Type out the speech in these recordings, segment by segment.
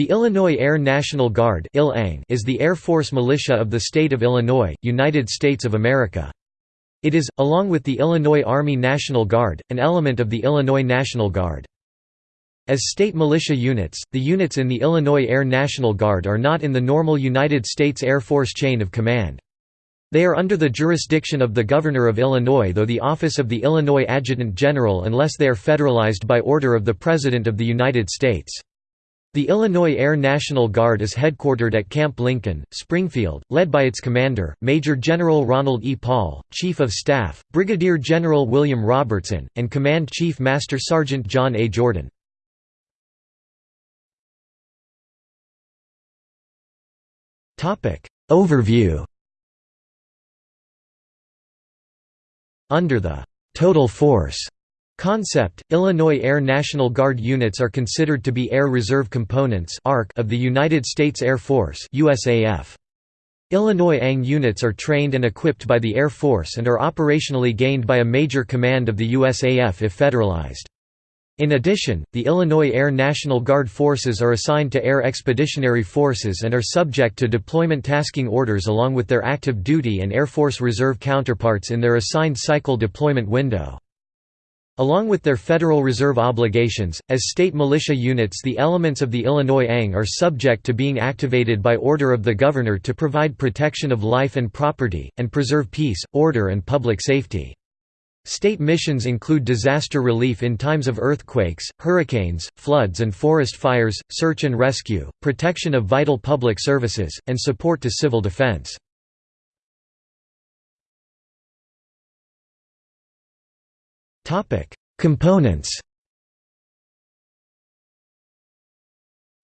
The Illinois Air National Guard is the Air Force militia of the state of Illinois, United States of America. It is, along with the Illinois Army National Guard, an element of the Illinois National Guard. As state militia units, the units in the Illinois Air National Guard are not in the normal United States Air Force chain of command. They are under the jurisdiction of the Governor of Illinois though the office of the Illinois Adjutant General unless they are federalized by order of the President of the United States. The Illinois Air National Guard is headquartered at Camp Lincoln, Springfield, led by its commander, Major General Ronald E. Paul, Chief of Staff, Brigadier General William Robertson, and Command Chief Master Sergeant John A. Jordan. Overview Under the «total force» Concept, Illinois Air National Guard units are considered to be Air Reserve Components of the United States Air Force. Illinois ANG units are trained and equipped by the Air Force and are operationally gained by a major command of the USAF if federalized. In addition, the Illinois Air National Guard forces are assigned to Air Expeditionary Forces and are subject to deployment tasking orders along with their active duty and Air Force Reserve counterparts in their assigned cycle deployment window. Along with their Federal Reserve obligations, as state militia units the elements of the Illinois ANG are subject to being activated by order of the Governor to provide protection of life and property, and preserve peace, order and public safety. State missions include disaster relief in times of earthquakes, hurricanes, floods and forest fires, search and rescue, protection of vital public services, and support to civil defense. Components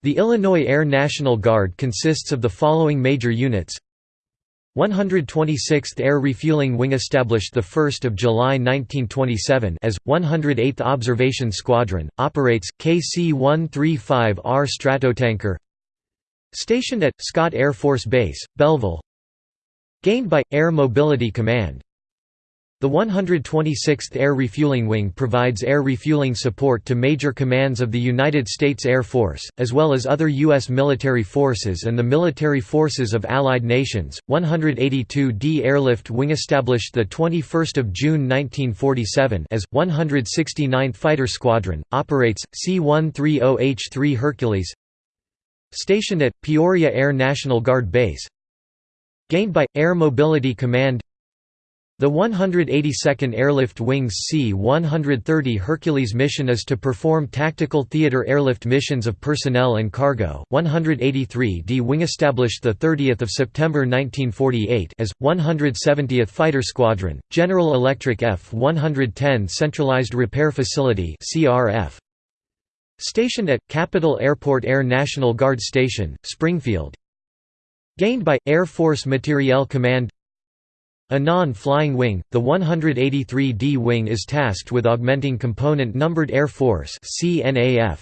The Illinois Air National Guard consists of the following major units. 126th Air Refueling Wing established 1 July 1927 as, 108th Observation Squadron, operates, KC-135R Stratotanker Stationed at, Scott Air Force Base, Belleville Gained by, Air Mobility Command the 126th Air Refueling Wing provides air refueling support to major commands of the United States Air Force, as well as other U.S. military forces and the military forces of allied nations. 182d Airlift Wing established 21 June 1947 as, 169th Fighter Squadron, operates, C-130H-3 Hercules Stationed at, Peoria Air National Guard Base Gained by, Air Mobility Command the 182nd Airlift Wing's C-130 Hercules mission is to perform tactical theater airlift missions of personnel and cargo. 183d Wing established the 30th of September 1948 as 170th Fighter Squadron, General Electric F-110 Centralized Repair Facility (CRF). Stationed at Capital Airport Air National Guard Station, Springfield. Gained by Air Force Materiel Command a non-flying wing, the 183d Wing is tasked with augmenting Component-Numbered Air Force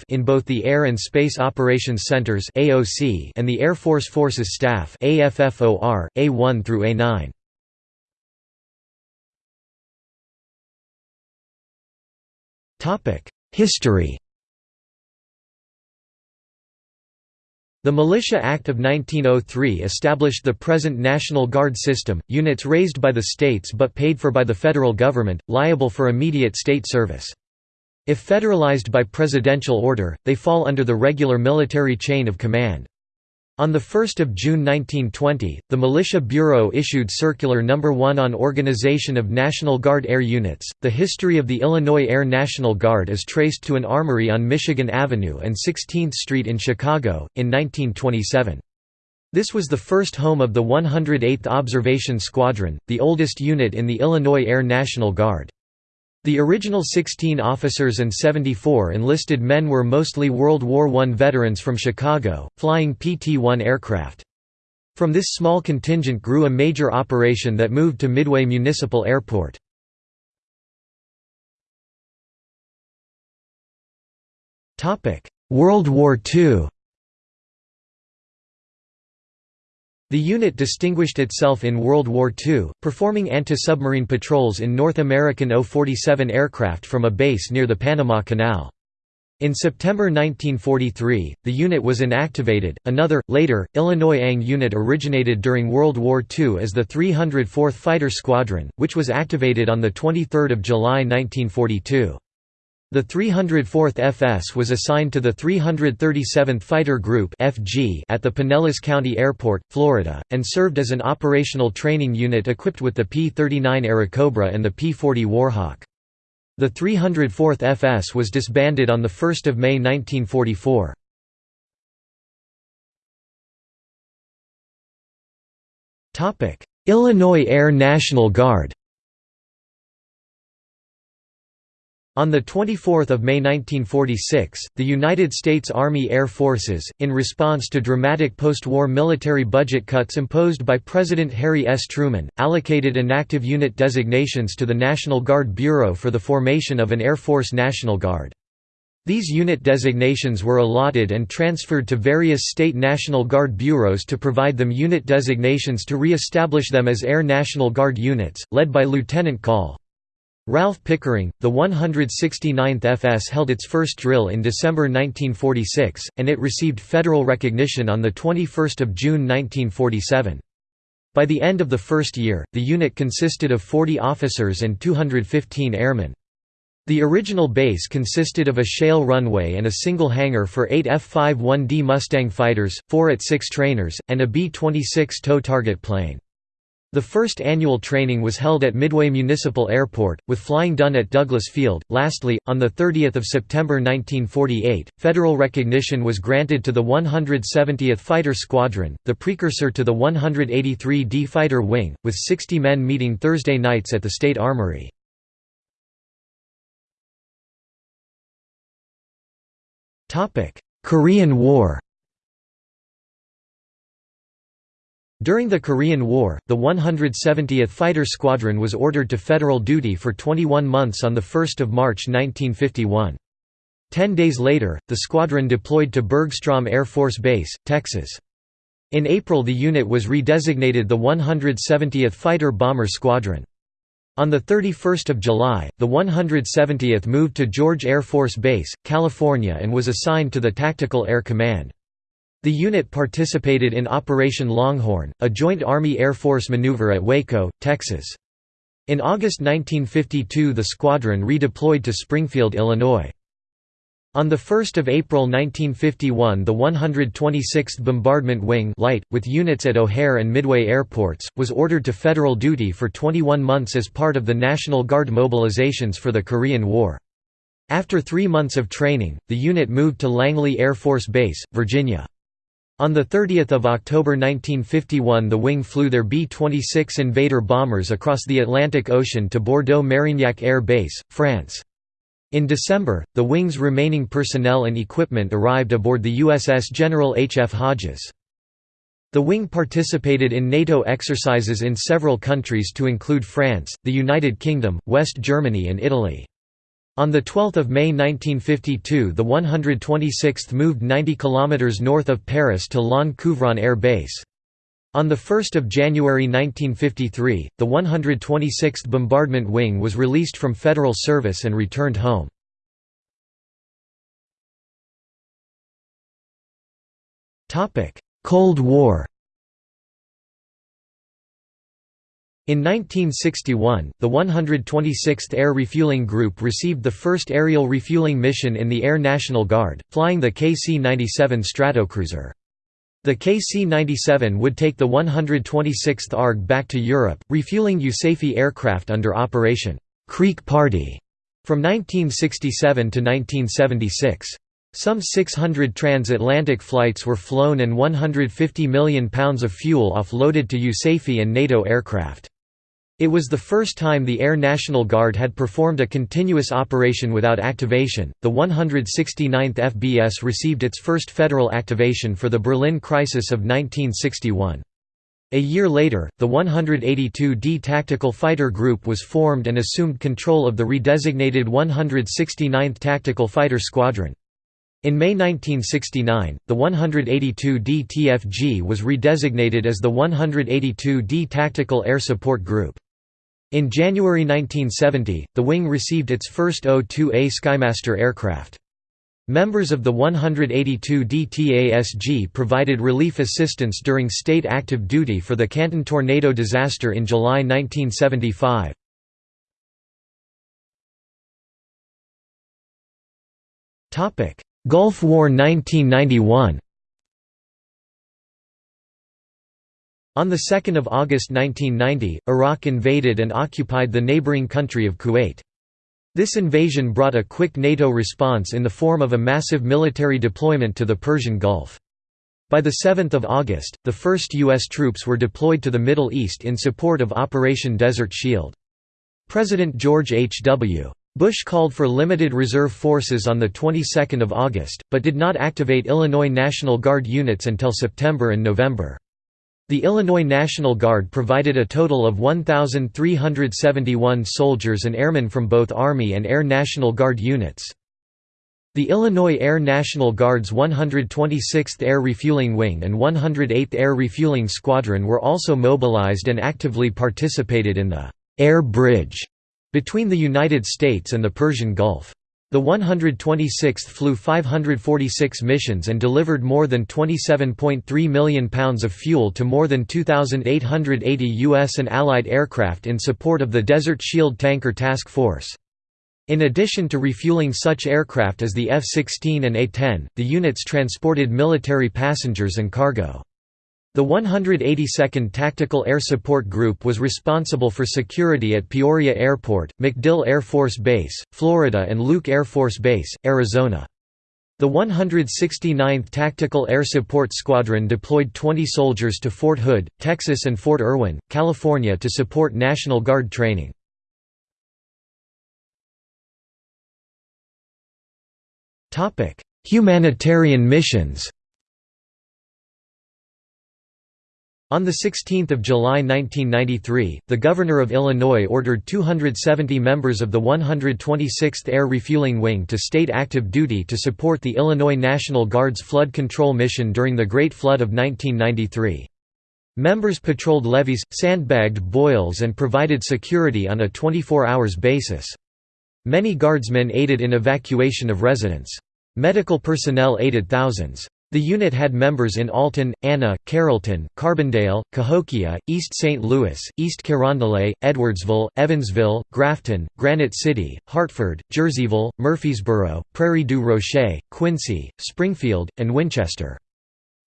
in both the Air and Space Operations Centers and the Air Force Forces Staff AFFOR, A1 through A9. History The Militia Act of 1903 established the present National Guard system, units raised by the states but paid for by the federal government, liable for immediate state service. If federalized by presidential order, they fall under the regular military chain of command. On 1 June 1920, the Militia Bureau issued Circular No. 1 on Organization of National Guard Air Units. The history of the Illinois Air National Guard is traced to an armory on Michigan Avenue and 16th Street in Chicago, in 1927. This was the first home of the 108th Observation Squadron, the oldest unit in the Illinois Air National Guard. The original 16 officers and 74 enlisted men were mostly World War I veterans from Chicago, flying PT-1 aircraft. From this small contingent grew a major operation that moved to Midway Municipal Airport. World War II The unit distinguished itself in World War II, performing anti-submarine patrols in North American O-47 aircraft from a base near the Panama Canal. In September 1943, the unit was inactivated. Another, later, Illinois ANG unit originated during World War II as the 304th Fighter Squadron, which was activated on 23 July 1942. The 304th FS was assigned to the 337th Fighter Group (FG) at the Pinellas County Airport, Florida, and served as an operational training unit equipped with the P-39 Airacobra and the P-40 Warhawk. The 304th FS was disbanded on 1 May 1944. Illinois Air National Guard On 24 May 1946, the United States Army Air Forces, in response to dramatic post-war military budget cuts imposed by President Harry S. Truman, allocated inactive unit designations to the National Guard Bureau for the formation of an Air Force National Guard. These unit designations were allotted and transferred to various state National Guard bureaus to provide them unit designations to re-establish them as Air National Guard units, led by Lieutenant Col. Ralph Pickering, the 169th FS held its first drill in December 1946, and it received federal recognition on 21 June 1947. By the end of the first year, the unit consisted of 40 officers and 215 airmen. The original base consisted of a shale runway and a single hangar for eight F-51D Mustang fighters, four at-6 trainers, and a B-26 tow target plane. The first annual training was held at Midway Municipal Airport, with flying done at Douglas Field. Lastly, on 30 September 1948, federal recognition was granted to the 170th Fighter Squadron, the precursor to the 183d Fighter Wing, with 60 men meeting Thursday nights at the State Armory. Korean War During the Korean War, the 170th Fighter Squadron was ordered to federal duty for 21 months on 1 March 1951. Ten days later, the squadron deployed to Bergstrom Air Force Base, Texas. In April the unit was redesignated the 170th Fighter Bomber Squadron. On 31 July, the 170th moved to George Air Force Base, California and was assigned to the Tactical Air Command. The unit participated in Operation Longhorn, a joint Army-Air Force maneuver at Waco, Texas. In August 1952 the squadron redeployed to Springfield, Illinois. On 1 April 1951 the 126th Bombardment Wing Light, with units at O'Hare and Midway airports, was ordered to federal duty for 21 months as part of the National Guard mobilizations for the Korean War. After three months of training, the unit moved to Langley Air Force Base, Virginia. On 30 October 1951 the wing flew their B-26 Invader bombers across the Atlantic Ocean to Bordeaux-Marignac Air Base, France. In December, the wing's remaining personnel and equipment arrived aboard the USS General H. F. Hodges. The wing participated in NATO exercises in several countries to include France, the United Kingdom, West Germany and Italy. On 12 May 1952 the 126th moved 90 km north of Paris to Laon Couvron Air Base. On 1 January 1953, the 126th Bombardment Wing was released from federal service and returned home. Cold War In 1961, the 126th Air Refueling Group received the first aerial refueling mission in the Air National Guard, flying the KC-97 Stratocruiser. The KC-97 would take the 126th ARG back to Europe, refueling USAFE aircraft under Operation Creek Party from 1967 to 1976. Some 600 transatlantic flights were flown and 150 million pounds of fuel offloaded to USAFE and NATO aircraft. It was the first time the Air National Guard had performed a continuous operation without activation. The 169th FBS received its first federal activation for the Berlin crisis of 1961. A year later, the 182d Tactical Fighter Group was formed and assumed control of the redesignated 169th Tactical Fighter Squadron. In May 1969, the 182d TFG was redesignated as the 182d Tactical Air Support Group. In January 1970, the wing received its first O-2A Skymaster aircraft. Members of the 182 DTASG provided relief assistance during state active duty for the Canton tornado disaster in July 1975. Gulf War 1991 On 2 August 1990, Iraq invaded and occupied the neighboring country of Kuwait. This invasion brought a quick NATO response in the form of a massive military deployment to the Persian Gulf. By 7 August, the first U.S. troops were deployed to the Middle East in support of Operation Desert Shield. President George H. W. Bush called for limited reserve forces on the 22nd of August, but did not activate Illinois National Guard units until September and November. The Illinois National Guard provided a total of 1,371 soldiers and airmen from both Army and Air National Guard units. The Illinois Air National Guard's 126th Air Refueling Wing and 108th Air Refueling Squadron were also mobilized and actively participated in the «air bridge» between the United States and the Persian Gulf. The 126th flew 546 missions and delivered more than 27.3 million pounds of fuel to more than 2,880 U.S. and Allied aircraft in support of the Desert Shield Tanker Task Force. In addition to refueling such aircraft as the F-16 and A-10, the units transported military passengers and cargo. The 182nd Tactical Air Support Group was responsible for security at Peoria Airport, MacDill Air Force Base, Florida and Luke Air Force Base, Arizona. The 169th Tactical Air Support Squadron deployed 20 soldiers to Fort Hood, Texas and Fort Irwin, California to support National Guard training. Humanitarian missions On 16 July 1993, the Governor of Illinois ordered 270 members of the 126th Air Refueling Wing to state active duty to support the Illinois National Guard's flood control mission during the Great Flood of 1993. Members patrolled levees, sandbagged boils and provided security on a 24 hours basis. Many guardsmen aided in evacuation of residents. Medical personnel aided thousands. The unit had members in Alton, Anna, Carrollton, Carbondale, Cahokia, East St. Louis, East Carondelet, Edwardsville, Evansville, Grafton, Granite City, Hartford, Jerseyville, Murfreesboro, Prairie du Rocher, Quincy, Springfield, and Winchester.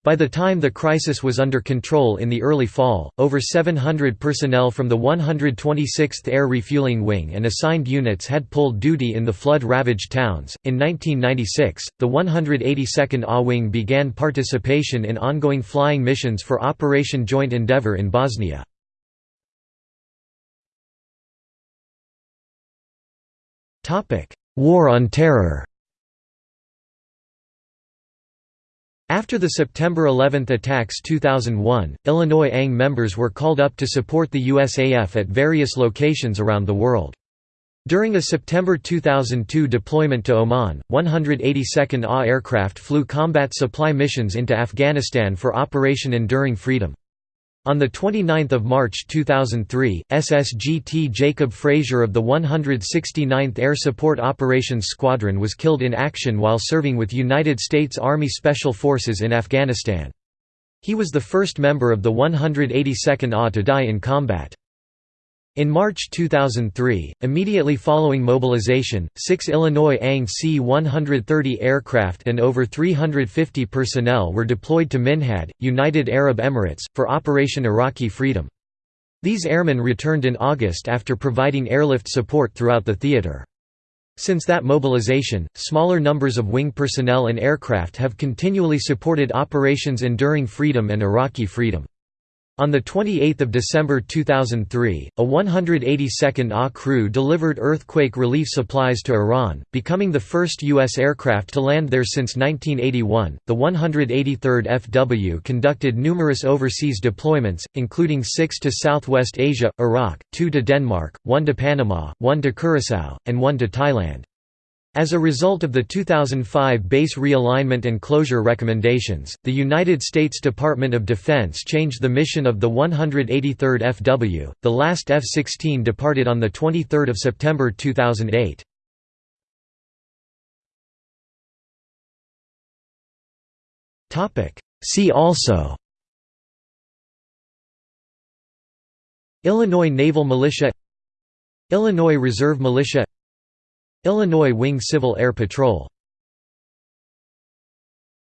By the time the crisis was under control in the early fall, over 700 personnel from the 126th Air Refueling Wing and assigned units had pulled duty in the flood ravaged towns. In 1996, the 182nd A Wing began participation in ongoing flying missions for Operation Joint Endeavour in Bosnia. War on Terror After the September 11 attacks 2001, Illinois ANG members were called up to support the USAF at various locations around the world. During a September 2002 deployment to Oman, 182nd AH aircraft flew combat supply missions into Afghanistan for Operation Enduring Freedom. On 29 March 2003, SSGT Jacob Frazier of the 169th Air Support Operations Squadron was killed in action while serving with United States Army Special Forces in Afghanistan. He was the first member of the 182nd AH to die in combat. In March 2003, immediately following mobilization, six Illinois ANG C-130 aircraft and over 350 personnel were deployed to Minhad, United Arab Emirates, for Operation Iraqi Freedom. These airmen returned in August after providing airlift support throughout the theater. Since that mobilization, smaller numbers of wing personnel and aircraft have continually supported Operations Enduring Freedom and Iraqi Freedom. On 28 December 2003, a 182nd AH crew delivered earthquake relief supplies to Iran, becoming the first U.S. aircraft to land there since 1981. The 183rd FW conducted numerous overseas deployments, including six to Southwest Asia, Iraq, two to Denmark, one to Panama, one to Curaçao, and one to Thailand. As a result of the 2005 base realignment and closure recommendations, the United States Department of Defense changed the mission of the 183rd FW. The last F-16 departed on the 23rd of September 2008. Topic: See also Illinois Naval Militia Illinois Reserve Militia Illinois Wing Civil Air Patrol